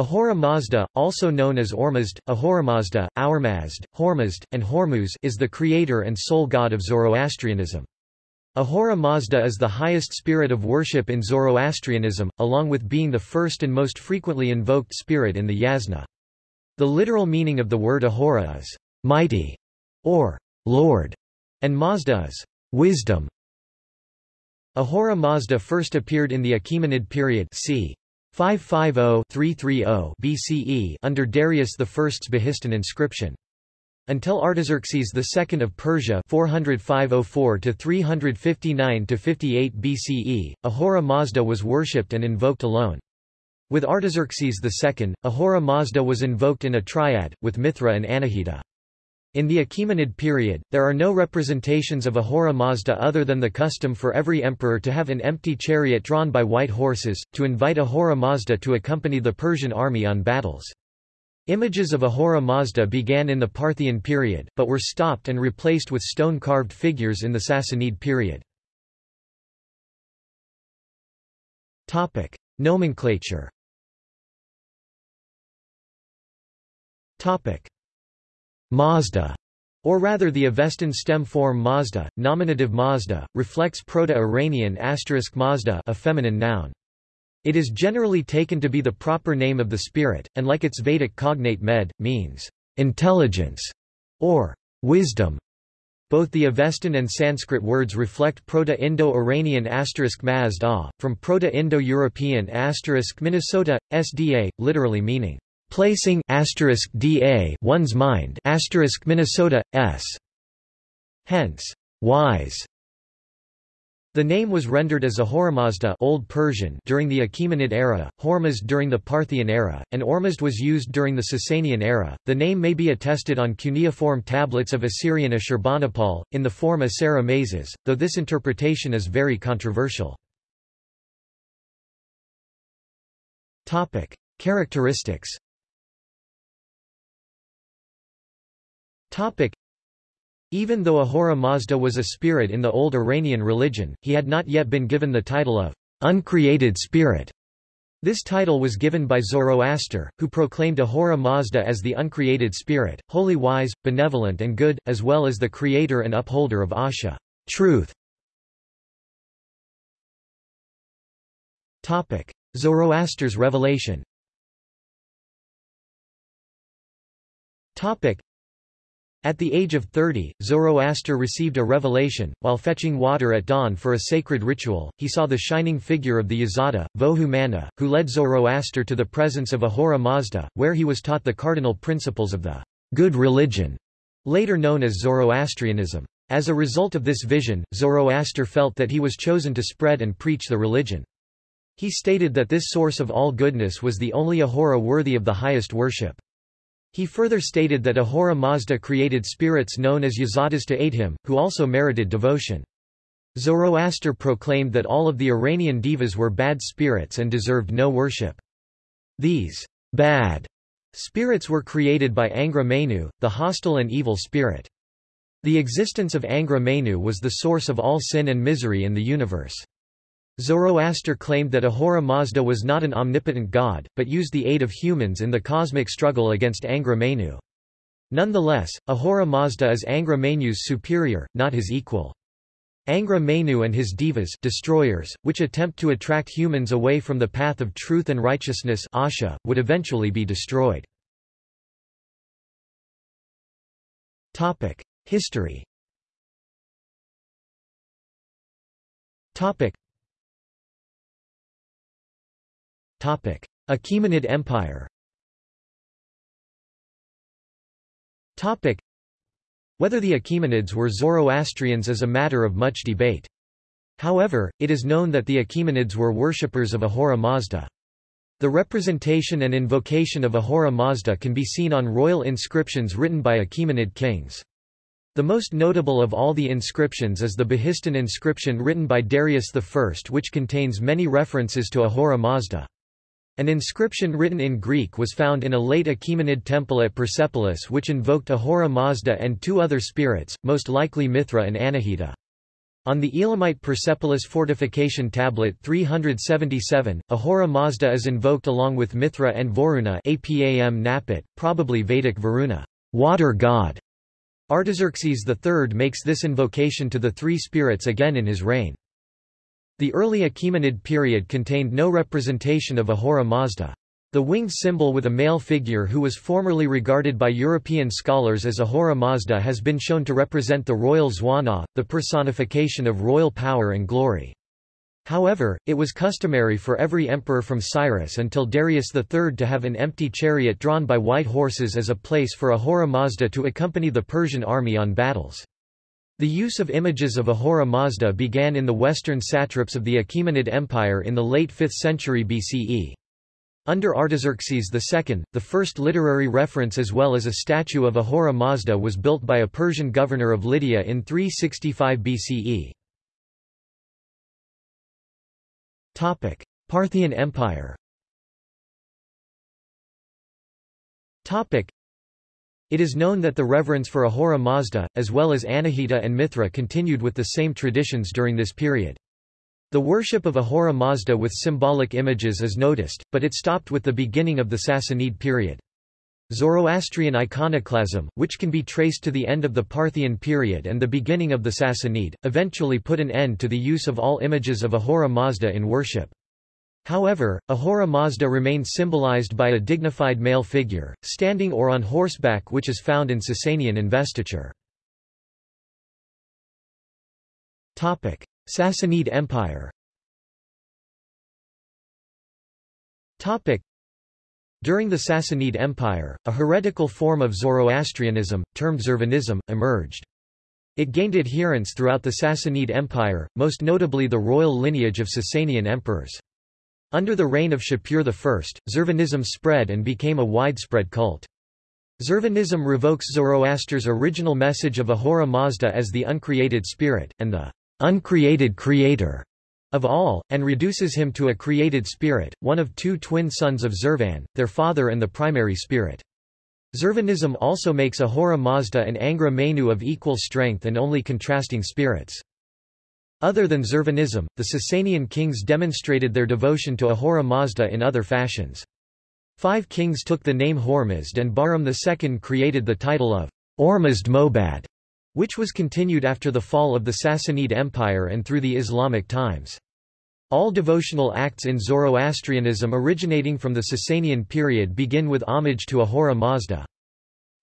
Ahura Mazda, also known as Ormazd, Ahoramazda, Aurmazd, Hormazd, and Hormuz is the creator and sole god of Zoroastrianism. Ahura Mazda is the highest spirit of worship in Zoroastrianism, along with being the first and most frequently invoked spirit in the Yasna. The literal meaning of the word Ahura is mighty or Lord, and Mazda is wisdom. Ahura Mazda first appeared in the Achaemenid period c. 550-330 BCE under Darius I's Behistun inscription. Until Artaxerxes II of Persia 405-359-58 BCE, Ahura Mazda was worshipped and invoked alone. With Artaxerxes II, Ahura Mazda was invoked in a triad, with Mithra and Anahita. In the Achaemenid period, there are no representations of Ahura Mazda other than the custom for every emperor to have an empty chariot drawn by white horses, to invite Ahura Mazda to accompany the Persian army on battles. Images of Ahura Mazda began in the Parthian period, but were stopped and replaced with stone-carved figures in the Sassanid period. Nomenclature Mazda, or rather the Avestan stem form Mazda, nominative Mazda, reflects Proto-Iranian asterisk Mazda a feminine noun. It is generally taken to be the proper name of the spirit, and like its Vedic cognate med, means intelligence or wisdom. Both the Avestan and Sanskrit words reflect Proto-Indo-Iranian asterisk Mazda, from Proto-Indo-European asterisk Minnesota, SDA, literally meaning placing asterisk da one's mind asterisk Minnesota s. Hence, wise. The name was rendered as Ahoramazda Old Persian during the Achaemenid era, Hormazd during the Parthian era, and Ormazd was used during the Sasanian era. The name may be attested on cuneiform tablets of Assyrian Ashurbanipal, in the form Asera Mazes, though this interpretation is very controversial. Characteristics Topic. Even though Ahura Mazda was a spirit in the old Iranian religion, he had not yet been given the title of uncreated spirit. This title was given by Zoroaster, who proclaimed Ahura Mazda as the uncreated spirit, wholly wise, benevolent and good, as well as the creator and upholder of Asha truth. Topic. Zoroaster's revelation Topic. At the age of 30, Zoroaster received a revelation. While fetching water at dawn for a sacred ritual, he saw the shining figure of the Yazada, Vohu Manah, who led Zoroaster to the presence of Ahura Mazda, where he was taught the cardinal principles of the good religion, later known as Zoroastrianism. As a result of this vision, Zoroaster felt that he was chosen to spread and preach the religion. He stated that this source of all goodness was the only Ahura worthy of the highest worship. He further stated that Ahura Mazda created spirits known as Yazadas to aid him, who also merited devotion. Zoroaster proclaimed that all of the Iranian devas were bad spirits and deserved no worship. These bad spirits were created by Angra Mainyu, the hostile and evil spirit. The existence of Angra Mainyu was the source of all sin and misery in the universe. Zoroaster claimed that Ahura Mazda was not an omnipotent god, but used the aid of humans in the cosmic struggle against Angra Mainyu. Nonetheless, Ahura Mazda is Angra Mainyu's superior, not his equal. Angra Mainyu and his devas destroyers, which attempt to attract humans away from the path of truth and righteousness Asha, would eventually be destroyed. History Achaemenid Empire Whether the Achaemenids were Zoroastrians is a matter of much debate. However, it is known that the Achaemenids were worshippers of Ahura Mazda. The representation and invocation of Ahura Mazda can be seen on royal inscriptions written by Achaemenid kings. The most notable of all the inscriptions is the Behistun inscription written by Darius I which contains many references to Ahura Mazda. An inscription written in Greek was found in a late Achaemenid temple at Persepolis which invoked Ahura Mazda and two other spirits, most likely Mithra and Anahita. On the Elamite Persepolis fortification tablet 377, Ahura Mazda is invoked along with Mithra and Varuna Apam Napat, probably Vedic Varuna, water god. Artaxerxes III makes this invocation to the three spirits again in his reign. The early Achaemenid period contained no representation of Ahura Mazda. The winged symbol with a male figure who was formerly regarded by European scholars as Ahura Mazda has been shown to represent the royal Zwana, the personification of royal power and glory. However, it was customary for every emperor from Cyrus until Darius III to have an empty chariot drawn by white horses as a place for Ahura Mazda to accompany the Persian army on battles. The use of images of Ahura Mazda began in the western satraps of the Achaemenid Empire in the late 5th century BCE. Under Artaxerxes II, the first literary reference as well as a statue of Ahura Mazda was built by a Persian governor of Lydia in 365 BCE. Parthian Empire it is known that the reverence for Ahura Mazda, as well as Anahita and Mithra continued with the same traditions during this period. The worship of Ahura Mazda with symbolic images is noticed, but it stopped with the beginning of the Sassanid period. Zoroastrian iconoclasm, which can be traced to the end of the Parthian period and the beginning of the Sassanid, eventually put an end to the use of all images of Ahura Mazda in worship. However, Ahura Mazda remained symbolized by a dignified male figure, standing or on horseback which is found in Sasanian investiture. Sassanid Empire During the Sassanid Empire, a heretical form of Zoroastrianism, termed Zervanism, emerged. It gained adherents throughout the Sassanid Empire, most notably the royal lineage of Sasanian emperors. Under the reign of Shapur I, Zervanism spread and became a widespread cult. Zervanism revokes Zoroaster's original message of Ahura Mazda as the uncreated spirit, and the uncreated creator of all, and reduces him to a created spirit, one of two twin sons of Zervan, their father and the primary spirit. Zervanism also makes Ahura Mazda and Angra Mainyu of equal strength and only contrasting spirits. Other than Zurvanism, the Sasanian kings demonstrated their devotion to Ahura Mazda in other fashions. Five kings took the name Hormizd and Bahram II created the title of Ormazd Mobad which was continued after the fall of the Sassanid Empire and through the Islamic times. All devotional acts in Zoroastrianism originating from the Sasanian period begin with homage to Ahura Mazda.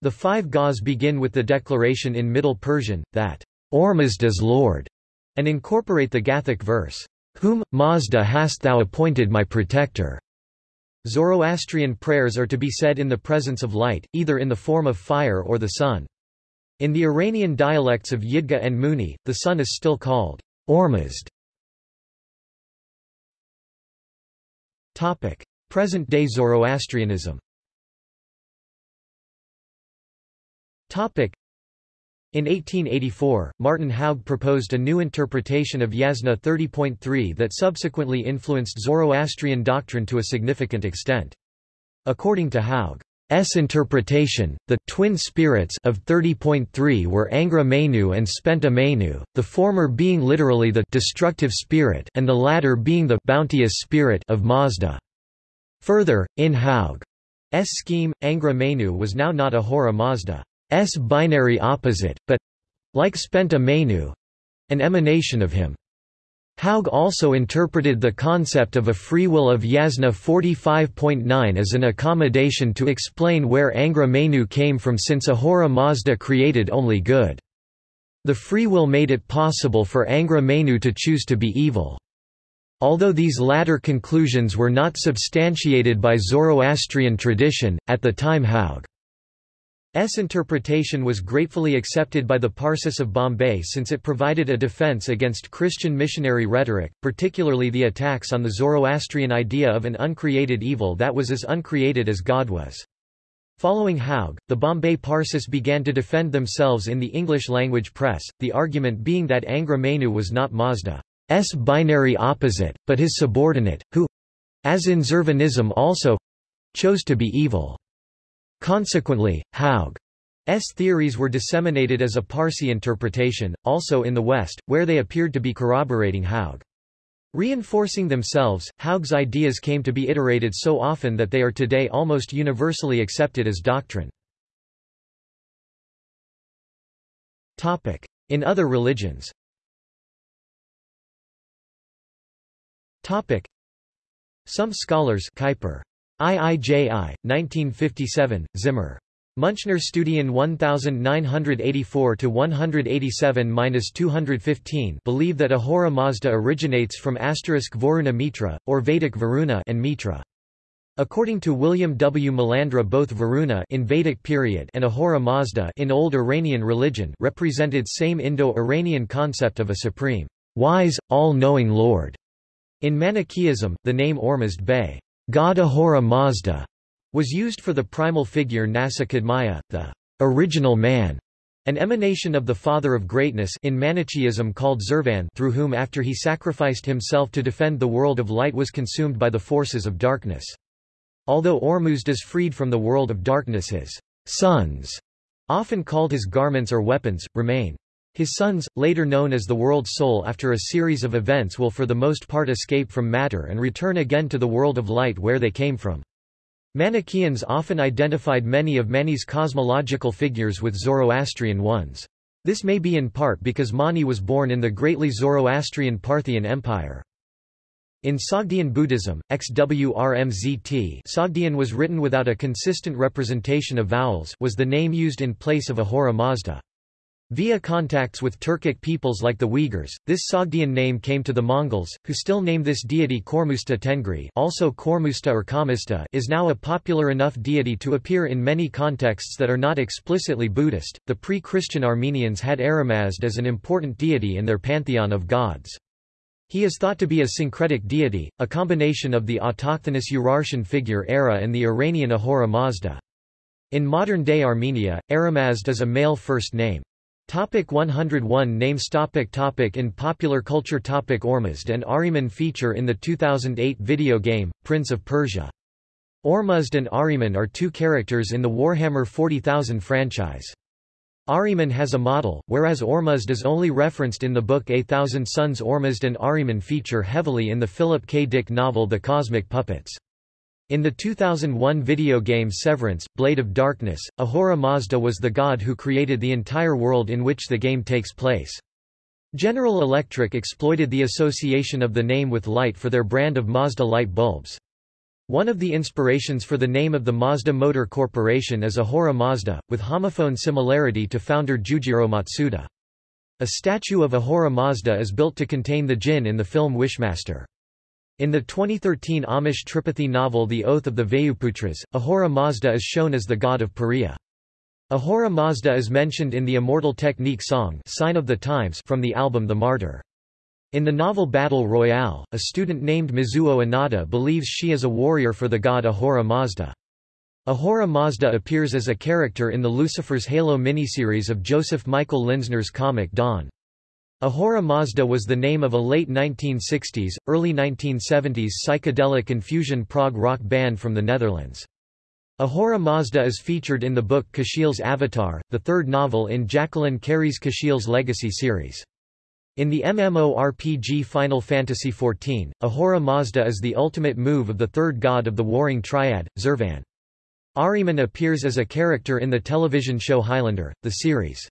The five Gas begin with the declaration in Middle Persian, that Ormazd is Lord, and incorporate the Gathic verse, Whom, Mazda hast thou appointed my protector. Zoroastrian prayers are to be said in the presence of light, either in the form of fire or the sun. In the Iranian dialects of Yidgha and Muni, the sun is still called Ormazd. Present-day Zoroastrianism in 1884, Martin Haug proposed a new interpretation of Yasna 30.3 that subsequently influenced Zoroastrian doctrine to a significant extent. According to Haug, S interpretation, the twin spirits of 30.3 were Angra Mainyu and Spenta Mainyu, the former being literally the destructive spirit and the latter being the bounteous spirit of Mazda. Further, in Haug's scheme, Angra Mainyu was now not Ahura Mazda's binary opposite, but like Spenta Mainyu an emanation of him. Haug also interpreted the concept of a free will of Yasna 45.9 as an accommodation to explain where Angra Mainyu came from since Ahura Mazda created only good. The free will made it possible for Angra Mainyu to choose to be evil. Although these latter conclusions were not substantiated by Zoroastrian tradition, at the time Haug S interpretation was gratefully accepted by the Parsis of Bombay since it provided a defense against Christian missionary rhetoric, particularly the attacks on the Zoroastrian idea of an uncreated evil that was as uncreated as God was. Following Haug, the Bombay Parsis began to defend themselves in the English-language press, the argument being that Angra was not Mazda's binary opposite, but his subordinate, who—as in Zervanism also—chose to be evil. Consequently, Haug's theories were disseminated as a Parsi interpretation, also in the West, where they appeared to be corroborating Haug. Reinforcing themselves, Haug's ideas came to be iterated so often that they are today almost universally accepted as doctrine. In other religions Some scholars Kuiper. IIJI, 1957, Zimmer. Münchner Studien 1984-187-215 believe that Ahura Mazda originates from asterisk Varuna Mitra, or Vedic Varuna and Mitra. According to William W. Malandra both Varuna in Vedic period and Ahura Mazda in Old Iranian religion represented same Indo-Iranian concept of a supreme, wise, all-knowing Lord. In Manichaeism, the name Ormazd Bey, God Ahura Mazda, was used for the primal figure Nasa the original man, an emanation of the Father of Greatness in Manichaeism called Zervan through whom after he sacrificed himself to defend the world of light was consumed by the forces of darkness. Although Ormuzd is freed from the world of darkness his sons, often called his garments or weapons, remain. His sons, later known as the world soul after a series of events will for the most part escape from matter and return again to the world of light where they came from. Manichaeans often identified many of Mani's cosmological figures with Zoroastrian ones. This may be in part because Mani was born in the greatly Zoroastrian Parthian Empire. In Sogdian Buddhism, XWRMZT Sogdian was written without a consistent representation of vowels was the name used in place of Ahura Mazda. Via contacts with Turkic peoples like the Uyghurs, this Sogdian name came to the Mongols, who still name this deity Kormusta Tengri also Kormusta or Kamista is now a popular enough deity to appear in many contexts that are not explicitly Buddhist. The pre-Christian Armenians had Aramazd as an important deity in their pantheon of gods. He is thought to be a syncretic deity, a combination of the autochthonous Urartian figure Ara and the Iranian Ahura Mazda. In modern-day Armenia, Aramazd is a male first name. Topic 101 Names topic topic In popular culture topic Ormuzd and Ahriman feature in the 2008 video game, Prince of Persia. Ormuzd and Ahriman are two characters in the Warhammer 40,000 franchise. Ahriman has a model, whereas Ormuzd is only referenced in the book A Thousand Suns Ormuzd and Ahriman feature heavily in the Philip K. Dick novel The Cosmic Puppets. In the 2001 video game Severance, Blade of Darkness, Ahura Mazda was the god who created the entire world in which the game takes place. General Electric exploited the association of the name with light for their brand of Mazda light bulbs. One of the inspirations for the name of the Mazda Motor Corporation is Ahura Mazda, with homophone similarity to founder Jujiro Matsuda. A statue of Ahura Mazda is built to contain the jinn in the film Wishmaster. In the 2013 Amish Tripathi novel The Oath of the Vayuputras, Ahura Mazda is shown as the god of Pariha. Ahura Mazda is mentioned in the Immortal Technique song Sign of the Times from the album The Martyr. In the novel Battle Royale, a student named Mizuho Inada believes she is a warrior for the god Ahura Mazda. Ahura Mazda appears as a character in the Lucifer's Halo miniseries of Joseph Michael Linsner's comic Dawn. Ahura Mazda was the name of a late 1960s, early 1970s psychedelic and fusion prog rock band from the Netherlands. Ahura Mazda is featured in the book Kushiel's Avatar, the third novel in Jacqueline Carey's Kushiel's Legacy series. In the MMORPG Final Fantasy XIV, Ahura Mazda is the ultimate move of the third god of the warring triad, Zervan. Ahriman appears as a character in the television show Highlander, the series.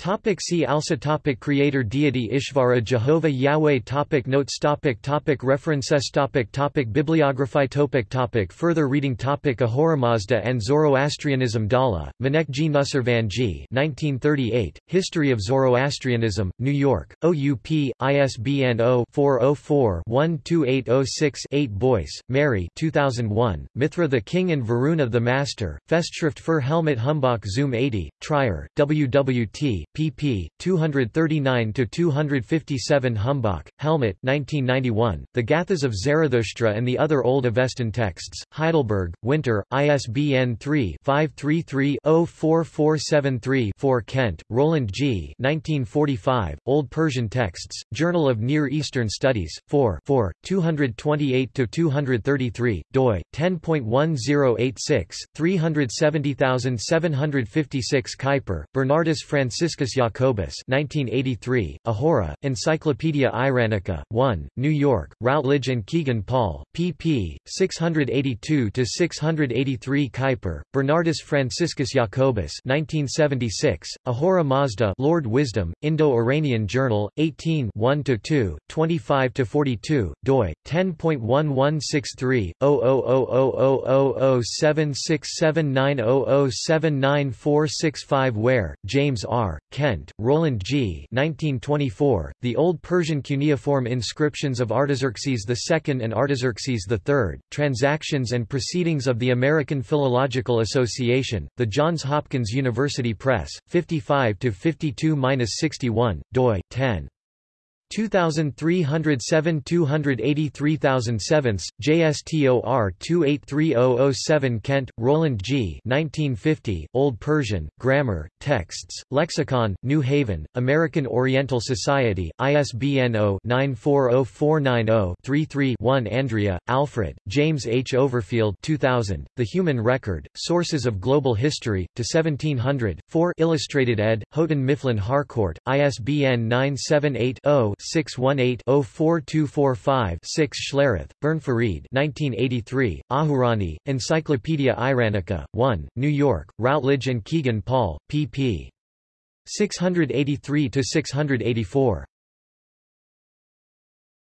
Topic see also topic Creator deity Ishvara Jehovah Yahweh topic Notes topic topic References topic topic Bibliography topic topic Further reading topic Ahura Mazda and Zoroastrianism Dhalla, Manek G. Nusservan 1938, History of Zoroastrianism, New York, OUP, ISBN 0-404-12806-8 Boyce, Mary 2001, Mithra the King and Varuna the Master, Festschrift für Helmut Humbach Zoom 80, Trier, WWT pp. 239–257 Humbach, Helmut 1991, The Gathas of Zarathustra and the Other Old Avestan Texts, Heidelberg, Winter, ISBN 3-533-04473-4 Kent, Roland G. 1945, Old Persian Texts, Journal of Near Eastern Studies, 4 4, 228–233, doi, 10.1086, 370756 Kuiper, Bernardus Franciscus Jacobus 1983, Ahura, Encyclopaedia Iranica, 1, New York, Routledge and Kegan Paul, pp. 682–683 Kuiper, Bernardus Franciscus Jacobus 1976, Ahura Mazda Lord Wisdom, Indo-Iranian Journal, 18 1–2, 25–42, doi, 10.1163, 00000767900799465 Ware, James R., Kent, Roland G. 1924, The Old Persian cuneiform inscriptions of Artaxerxes II and Artaxerxes III, Transactions and Proceedings of the American Philological Association, The Johns Hopkins University Press, 55-52-61, doi, 10. 2307 283007, JSTOR 283007 Kent, Roland G. 1950, Old Persian, Grammar, Texts, Lexicon, New Haven, American Oriental Society, ISBN 0-940490-33-1 Andrea, Alfred, James H. Overfield 2000, The Human Record, Sources of Global History, to 1700, 4 Illustrated ed., Houghton Mifflin Harcourt, ISBN 978 0 618-04245-6 Schlereth, Bern Farid 1983, Ahurani, Encyclopaedia Iranica, 1, New York, Routledge and Kegan Paul, pp. 683–684.